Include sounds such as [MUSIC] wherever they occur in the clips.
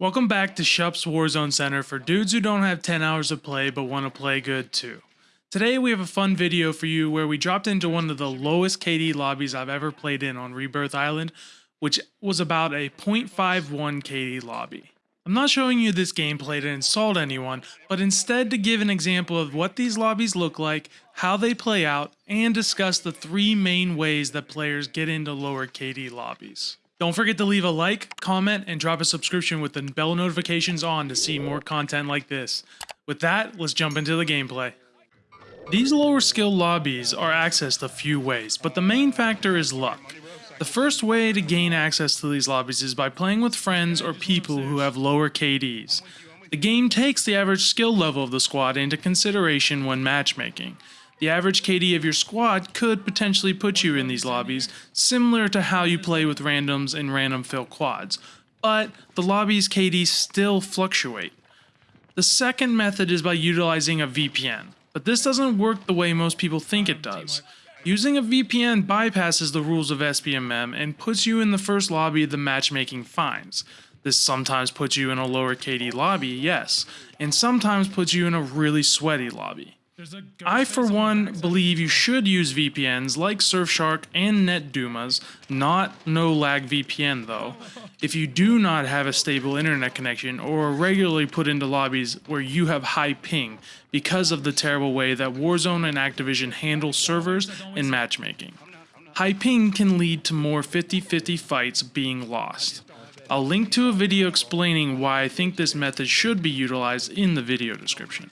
Welcome back to Shup's Warzone Center for dudes who don't have 10 hours of play but want to play good too. Today we have a fun video for you where we dropped into one of the lowest KD lobbies I've ever played in on Rebirth Island, which was about a 0.51 KD lobby. I'm not showing you this gameplay to insult anyone, but instead to give an example of what these lobbies look like, how they play out, and discuss the three main ways that players get into lower KD lobbies. Don't forget to leave a like, comment, and drop a subscription with the bell notifications on to see more content like this. With that, let's jump into the gameplay. These lower skill lobbies are accessed a few ways, but the main factor is luck. The first way to gain access to these lobbies is by playing with friends or people who have lower KDs. The game takes the average skill level of the squad into consideration when matchmaking. The average KD of your squad could potentially put you in these lobbies, similar to how you play with randoms and random fill quads, but the lobby's KD still fluctuate. The second method is by utilizing a VPN, but this doesn't work the way most people think it does. Using a VPN bypasses the rules of SBMM and puts you in the first lobby the matchmaking finds. This sometimes puts you in a lower KD lobby, yes, and sometimes puts you in a really sweaty lobby. I, for one, believe you should use VPNs like Surfshark and NetDumas, not no-lag VPN though, if you do not have a stable internet connection or are regularly put into lobbies where you have high ping because of the terrible way that Warzone and Activision handle servers and matchmaking. High ping can lead to more 50-50 fights being lost. I'll link to a video explaining why I think this method should be utilized in the video description.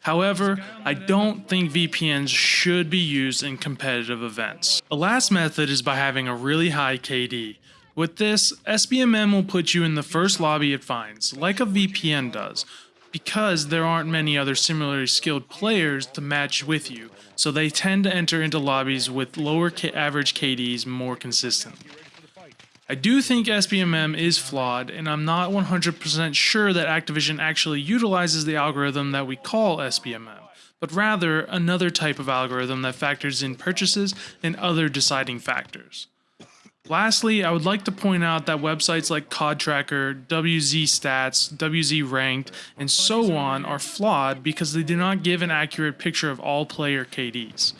However, I don't think VPNs should be used in competitive events. The last method is by having a really high KD. With this, SBMM will put you in the first lobby it finds, like a VPN does, because there aren't many other similarly skilled players to match with you, so they tend to enter into lobbies with lower average KDs more consistently. I do think SBMM is flawed, and I'm not 100% sure that Activision actually utilizes the algorithm that we call SBMM, but rather another type of algorithm that factors in purchases and other deciding factors. Lastly, I would like to point out that websites like COD Tracker, WZ Stats, WZ Ranked, and so on are flawed because they do not give an accurate picture of all player KDs.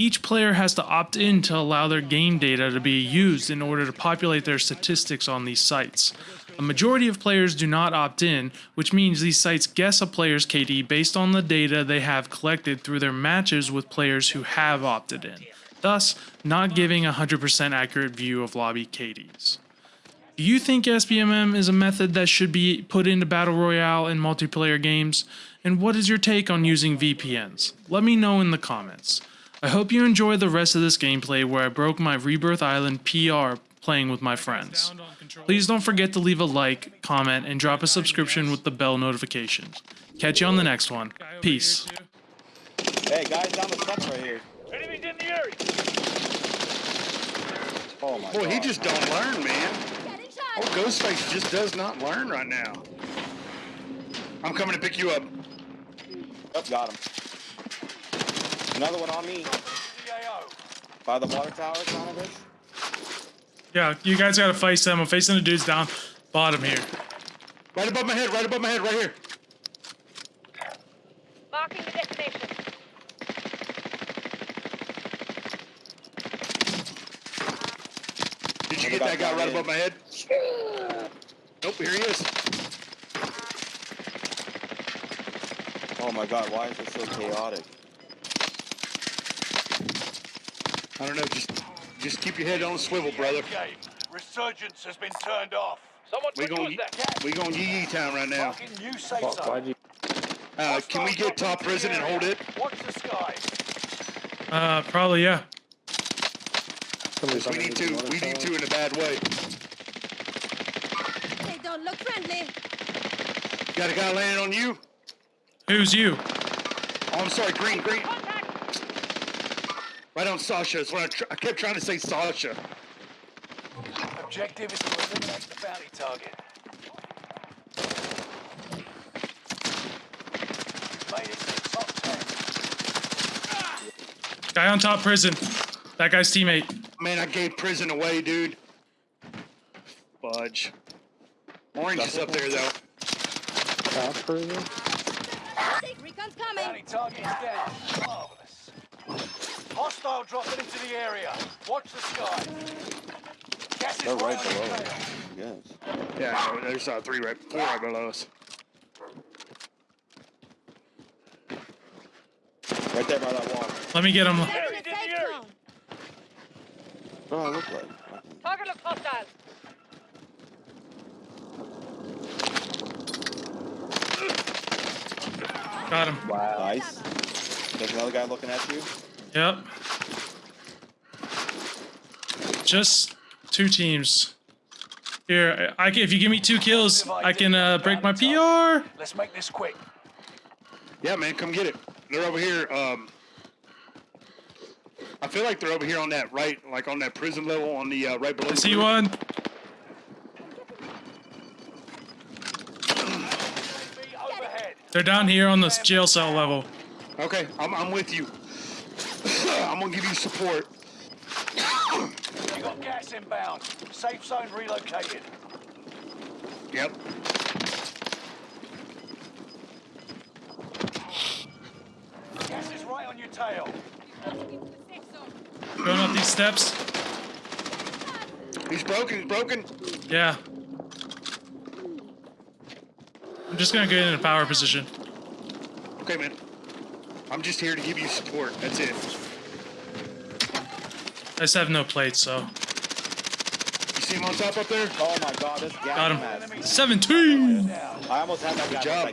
Each player has to opt in to allow their game data to be used in order to populate their statistics on these sites. A majority of players do not opt in, which means these sites guess a player's KD based on the data they have collected through their matches with players who have opted in, thus not giving a 100% accurate view of lobby KDs. Do you think SBMM is a method that should be put into Battle Royale and multiplayer games? And what is your take on using VPNs? Let me know in the comments. I hope you enjoy the rest of this gameplay where I broke my Rebirth Island PR playing with my friends. Please don't forget to leave a like, comment, and drop a subscription with the bell notifications. Catch you on the next one. Peace. Hey guys, down the steps right here. Enemies in the area. Oh my Boy, god. he just don't learn, man. Oh, Ghostface just does not learn right now. I'm coming to pick you up. Yep, got him. Another one on me. By the water tower, son of a. Yeah, you guys gotta face them. I'm facing the dudes down bottom here. Right above my head, right above my head, right here. Marking the destination. Did you get that guy right above my head? Nope, here he is. Oh my god, why is it so chaotic? I don't know, just just keep your head on a swivel, brother. Game. Resurgence has been turned off. Someone We put going you as that. we going yee yee time right now. Fucking you say so. Uh, can we get top prison and hold it? Watch the sky. Uh, probably, yeah. We need to. We need to in a bad way. They don't look friendly. Got a guy landing on you. Who's you? Oh, I'm sorry, green, green. Contact. Right on Sasha. That's what I, tr I kept trying to say, Sasha. Objective is to eliminate the bounty target. Made it to the top 10. Guy on top prison. That guy's teammate. Man, I gave prison away, dude. Fudge. Orange is up there though. Fast cruiser? Recon's coming. Bounty target is down. Oh. Marvelous. Hostile dropping into the area. Watch the sky. Gas They're right below us. Yes. Yeah, no, there's uh, three right, four right below us. Right there by that wall. Let me get him. Taking Enemy a in the safe area. zone. Oh, I look like. Target looks hostile. Got him. Nice. There's another guy looking at you. Yep. Just two teams. Here, I can, if you give me two kills, I can uh, break my PR. Let's make this quick. Yeah, man, come get it. They're over here. Um, I feel like they're over here on that right, like on that prison level, on the uh, right below. I see one. They're down here on the jail cell level. Okay, I'm, I'm with you. [LAUGHS] I'm gonna give you support. You got gas inbound. Safe zone relocated. Yep. Gas is right on your tail. Going up these steps. He's broken. He's broken. Yeah. I'm just gonna get in a power position. Okay, man. I'm just here to give you support. That's it. I just have no plates, so. You see him on top up there? Oh my god, this gas Got him. mask. 17! I almost had that guy job. like